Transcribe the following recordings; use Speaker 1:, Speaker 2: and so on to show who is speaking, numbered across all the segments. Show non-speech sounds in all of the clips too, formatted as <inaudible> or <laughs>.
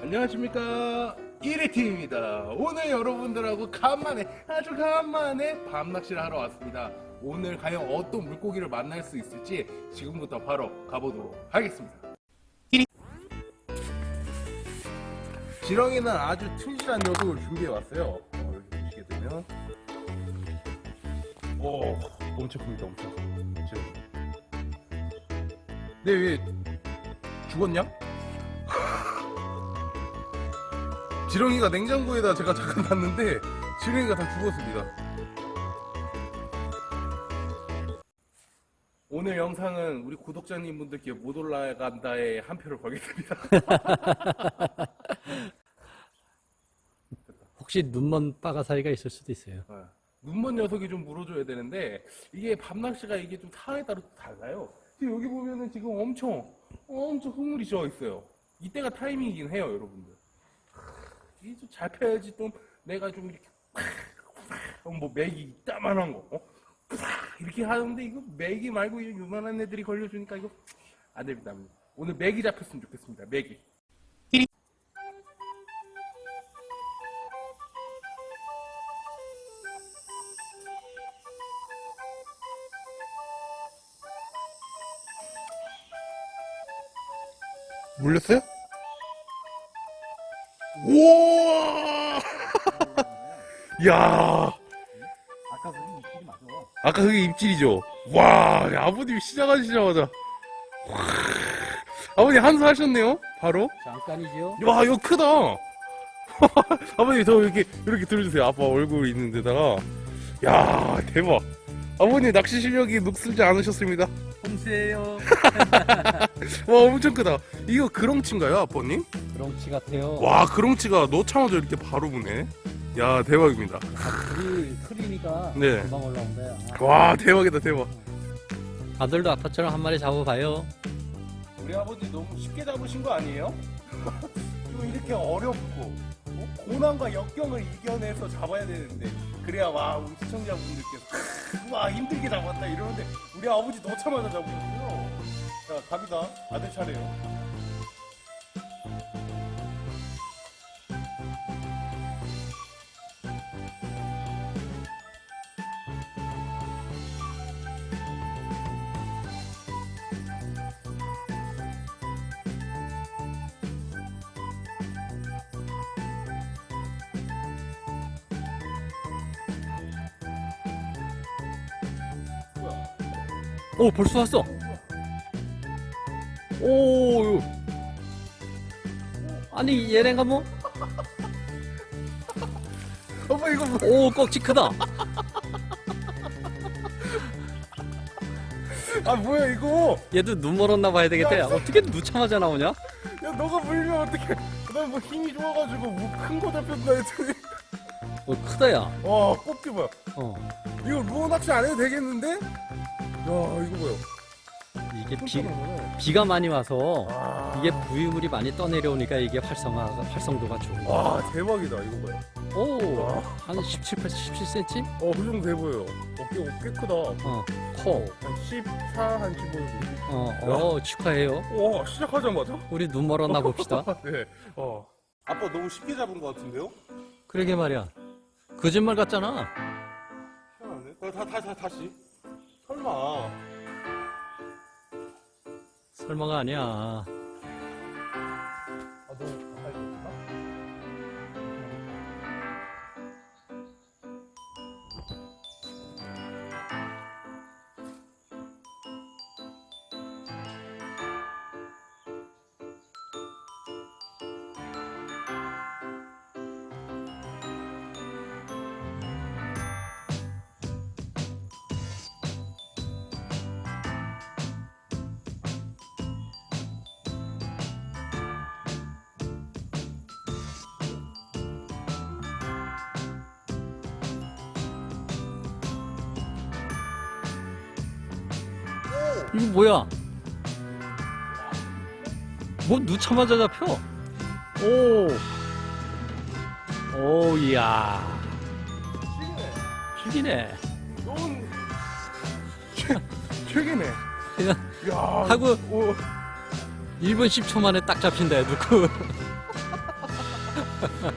Speaker 1: 안녕하십니까. 1위팀입니다. 오늘 여러분들하고 간만에 아주 간만에 밤낚시를 하러 왔습니다. 오늘 과연 어떤 물고기를 만날 수 있을지 지금부터 바로 가보도록 하겠습니다. 지렁이는 아주 튼실한 녀석을 준비해 왔어요. 어, 여기 보시게 되면. 오 엄청 큽니다 엄청. 엄청 네왜 죽었냐? 지렁이가 냉장고에다 제가 잠깐 놨는데 지렁이가 다 죽었습니다. 오늘 영상은 우리 구독자님 분들께 못 올라간다에 한 표를 걸겠습니다. <laughs>
Speaker 2: 혹시 눈먼 빠가사리가 있을 수도 있어요.
Speaker 1: 어, 눈먼 녀석이 좀 물어줘야 되는데 이게 밤낚시가 이게 좀 상황에 따라 또 달라요. 지금 여기 보면은 지금 엄청 엄청 흐물이 져 있어요. 이때가 타이밍이긴 해요, 여러분들. 이게 좀 잘 펴야지 좀 내가 좀 이렇게 뭐 맥이 이따만한 거 어? 이렇게 하는데 이거 맥이 말고 이 요만한 애들이 걸려주니까 이거 안 됩니다. 오늘 맥이 잡혔으면 좋겠습니다. 맥이. 물렸어요? 우와! 야
Speaker 2: 아까 그게 입질이 맞아.
Speaker 1: 아까 그게 입질이죠? 와, 야, 아버님 시작하시자마자. 와, 아버님 한수 하셨네요? 바로?
Speaker 2: 잠깐이죠.
Speaker 1: 와, 이거 크다! <laughs> 아버님, 저 이렇게, 이렇게 들어주세요. 아빠 얼굴 있는 데다가. 야, 대박. 아버님 낚시 실력이 녹슬지 않으셨습니다.
Speaker 2: 홈세요. <laughs>
Speaker 1: 와, 엄청 크다. 이거 그렁치인가요, 아버님?
Speaker 2: 그렁치 같아요.
Speaker 1: 와, 그렁치가 넣자마자 이렇게 바로 보네. 야, 대박입니다.
Speaker 2: 크리니까
Speaker 1: 네.
Speaker 2: 금방 올라온다. 아,
Speaker 1: 와, 대박이다, 대박.
Speaker 2: 다들도 아빠처럼 한 마리 잡아봐요.
Speaker 1: 우리 아버지 너무 쉽게 잡으신 거 아니에요? <laughs> 좀 이렇게 어렵고 어? 고난과 역경을 이겨내서 잡아야 되는데 그래야 와 우리 시청자분들께서 <laughs> 와 힘들게 잡았다 이러는데 우리 아버지 넣자마자 잡으셨어요 자 갑니다 아들 차례요
Speaker 2: 오 벌써 왔어. 오. 아니 얘네가 뭐? <laughs>
Speaker 1: 어머 이거 뭐
Speaker 2: 오 꺽지 크다.
Speaker 1: 아 뭐야 이거
Speaker 2: 얘도 눈 멀었나 봐야 되겠다. 야, 어떻게 누차마자 나오냐?
Speaker 1: 야 너가 물면 어떡해 난뭐 힘이 좋아가지고 뭐 큰 거 잡혔나 했더니
Speaker 2: 오 크다 야.
Speaker 1: 와 뽑기 뭐야
Speaker 2: 어.
Speaker 1: 이거 루어 낚시 안 해도 되겠는데? 야 이거 뭐야
Speaker 2: 이게 비,
Speaker 1: 비...
Speaker 2: 비가 많이 와서
Speaker 1: 아...
Speaker 2: 이게 부유물이 많이 떠내려오니까 이게 활성화가 활성도가 좋은 거야.
Speaker 1: 와 대박이다 이거 뭐야
Speaker 2: 오,
Speaker 1: 와.
Speaker 2: 한 17, 8, 17cm?
Speaker 1: 어, 그 정도 돼 보여요. 어깨, 꽤 크다.
Speaker 2: 어, 커.
Speaker 1: 한 14, 한 15.
Speaker 2: 어, 어, 축하해요.
Speaker 1: 와, 시작하자마자?
Speaker 2: 우리 눈 멀었나 봅시다. <laughs>
Speaker 1: 네. 어. 아빠 너무 쉽게 잡은 것 같은데요?
Speaker 2: 그러게 말이야. 거짓말 같잖아.
Speaker 1: 희한하네. 다, 다, 다, 다, 다시. 설마.
Speaker 2: 설마가 아니야.
Speaker 1: 아, 너
Speaker 2: 이거 뭐야? 뭐 누차마자 잡혀? 오. 오, 이야.
Speaker 1: 시기네.
Speaker 2: 죽이네.
Speaker 1: 너무.
Speaker 2: 그냥
Speaker 1: 야.
Speaker 2: 하고
Speaker 1: 오.
Speaker 2: 1분 10초 만에 딱 잡힌다, 누구.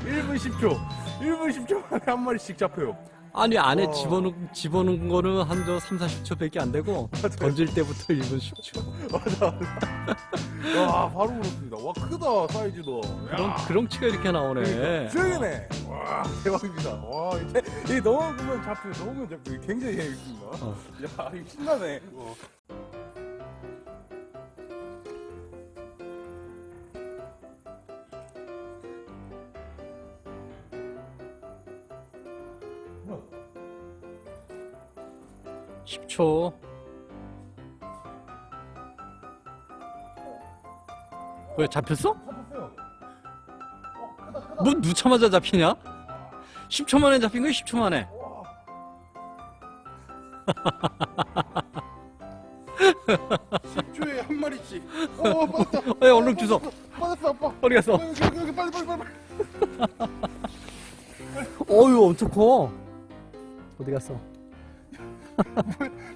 Speaker 1: 1분 10초. 1분 10초 만에 한 마리씩 잡혀요.
Speaker 2: 아니 안에
Speaker 1: 어.
Speaker 2: 집어넣은 집어넣은 거는 한 저 3, 40초밖에 안 되고 던질 때부터 1분 10초.
Speaker 1: 맞아, 맞아. 와, 바로 물었습니다. 와, 크다, 사이즈도.
Speaker 2: 그런 그런 치가 이렇게 나오네.
Speaker 1: 수영이네. 와, 대박입니다. 와, 이게, 이게 넘어보면 잡혀, 넘어보면 잡혀. 굉장히 재밌습니다.
Speaker 2: 어.
Speaker 1: 야, 이거 신나네. 이
Speaker 2: 10초. 왜 잡혔어? 뭐 누차마자 잡히냐? 10초 만에 잡힌 거야 10초 만에.
Speaker 1: 와. 10초에 한 마리씩. 어, <laughs> 빠졌다.
Speaker 2: 어, 야, 얼른 주워.
Speaker 1: 빠졌어, 아빠.
Speaker 2: 어디 갔어?
Speaker 1: 어, 여기, 여기, 여기, 빨리, 빨리, 빨리.
Speaker 2: 어유 엄청 커. 어디 갔어?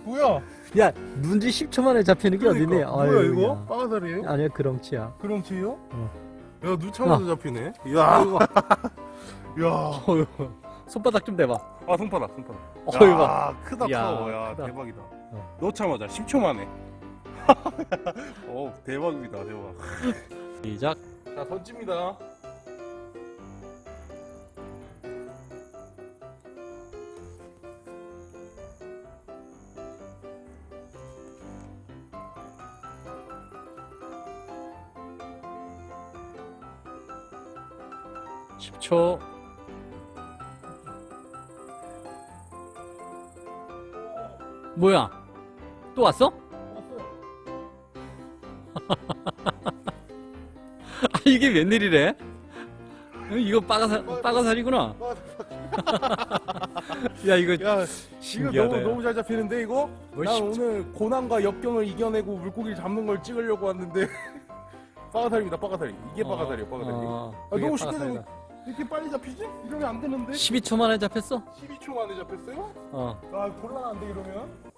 Speaker 1: 뭐야?
Speaker 2: 야 문지 10초 만에 잡히는 게?
Speaker 1: 그러니까. 뭐야,
Speaker 2: 아유,
Speaker 1: 이거?
Speaker 2: 야.
Speaker 1: 빠가살이에요?
Speaker 2: 아니야 그렁치야.
Speaker 1: 그럼치요?
Speaker 2: 어.
Speaker 1: 야, 누차마자 잡히네. 야, 야.
Speaker 2: 어휴, <laughs> <laughs> 손바닥 좀 대봐.
Speaker 1: 아, 손바닥, 손바닥.
Speaker 2: 어휴,
Speaker 1: 야,
Speaker 2: 봐.
Speaker 1: 크다,
Speaker 2: 야,
Speaker 1: 커. 야,
Speaker 2: 크다.
Speaker 1: 대박이다.
Speaker 2: 어.
Speaker 1: 넣자마자 10초 만에. <laughs> 어, 대박입니다, 대박.
Speaker 2: 시작.
Speaker 1: 자, 던집니다.
Speaker 2: 십초 뭐야? 또 왔어? <laughs> 아, 이게 웬일이래? 어, 이거 빠가사, 빠가살이구나. <laughs> 야, 이거
Speaker 1: 야, 이거
Speaker 2: 신기하다.
Speaker 1: 너무, 너무 잘 잡히는데, 이거? 뭘난
Speaker 2: 십-
Speaker 1: 오늘 고난과 역경을 이겨내고 물고기를 잡는 걸 찍으려고 왔는데. <laughs> 빠가살입니다, 빠가살이. 이게 빠가살이에요, 빠가살이.
Speaker 2: 어,
Speaker 1: 아,
Speaker 2: 그게
Speaker 1: 너무 쉽게. 되고 이렇게 빨리 잡히지? 이러면 안 되는데?
Speaker 2: 12초 만에 잡혔어?
Speaker 1: 12초 만에 잡혔어요?
Speaker 2: 어.
Speaker 1: 아, 곤란한데, 이러면?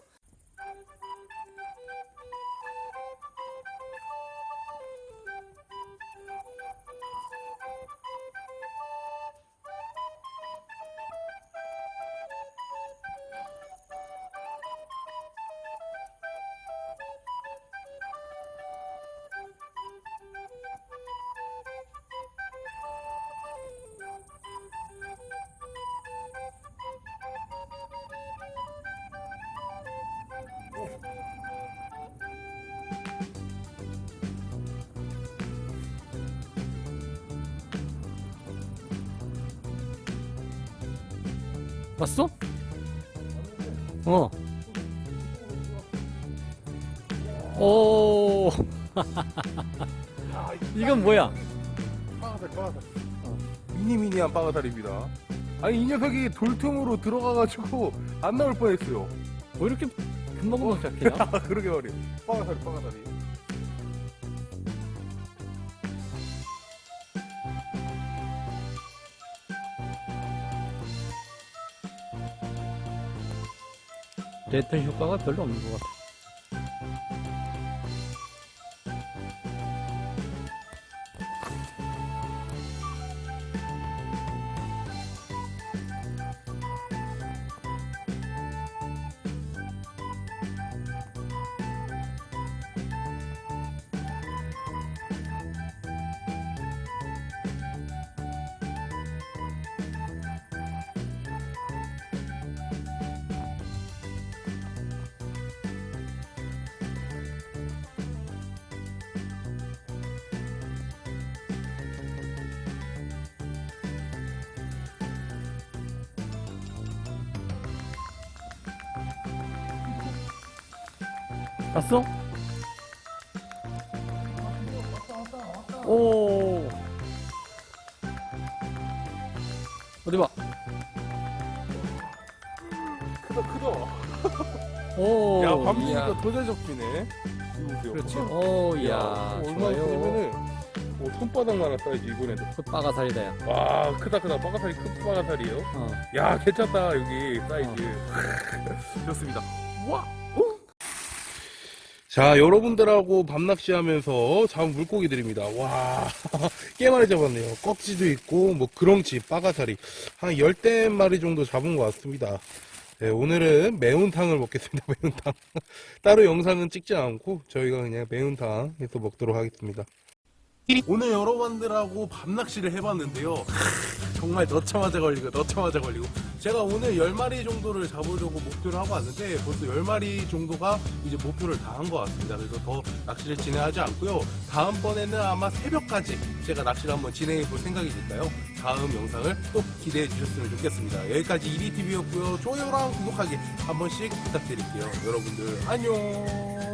Speaker 2: 봤어? 어. 오,
Speaker 1: 아, <laughs>
Speaker 2: 이건 뭐야?
Speaker 1: 빠가살, 빠가살.
Speaker 2: 어.
Speaker 1: 미니미니한 빠가살입니다. 아니, 이 녀석이 돌틈으로 들어가가지고 안 나올 뻔 했어요.
Speaker 2: 뭐 이렇게 금방 금방 잡히냐?
Speaker 1: 아, 그러게 말이에요. 빠가살이, 빠가살이.
Speaker 2: 랜턴 효과가 별로 없는 것 같아. 봤어? 오. 어디 봐.
Speaker 1: 크다, 크다.
Speaker 2: 오.
Speaker 1: 야,
Speaker 2: 이야.
Speaker 1: 밤새니까 보세요.
Speaker 2: 그렇지. 오,
Speaker 1: 야,
Speaker 2: 이야.
Speaker 1: 얼마나. 크면은 뭐 손바닥만한 사이즈 이번에도.
Speaker 2: 콧바가살이다, 야.
Speaker 1: 와, 크다, 크다. 빠가살이 큰 빠가살이에요.
Speaker 2: 어.
Speaker 1: 야, 괜찮다, 여기 사이즈. <laughs> 좋습니다. 와! 어? 자, 여러분들하고 밤낚시 하면서 잡은 물고기들입니다. 와, <laughs> 꽤 많이 잡았네요. 꺽지도 있고, 뭐, 그렁치, 빠가사리. 한 열대 마리 정도 잡은 것 같습니다. 네, 오늘은 매운탕을 먹겠습니다. <laughs> 매운탕. 따로 영상은 찍지 않고, 저희가 그냥 매운탕 해서 먹도록 하겠습니다. 오늘 여러분들하고 밤낚시를 해봤는데요. 정말 넣자마자 걸리고 넣자마자 걸리고 제가 오늘 10마리 정도를 잡으려고 목표를 하고 왔는데 벌써 10마리 정도가 이제 목표를 다 한 것 같습니다. 그래서 더 낚시를 진행하지 않고요. 다음번에는 아마 새벽까지 제가 낚시를 한번 진행해 볼 생각이니까요. 다음 영상을 또 기대해 주셨으면 좋겠습니다. 여기까지 이리TV였고요. 좋아요랑 구독하기 한 번씩 부탁드릴게요. 여러분들 안녕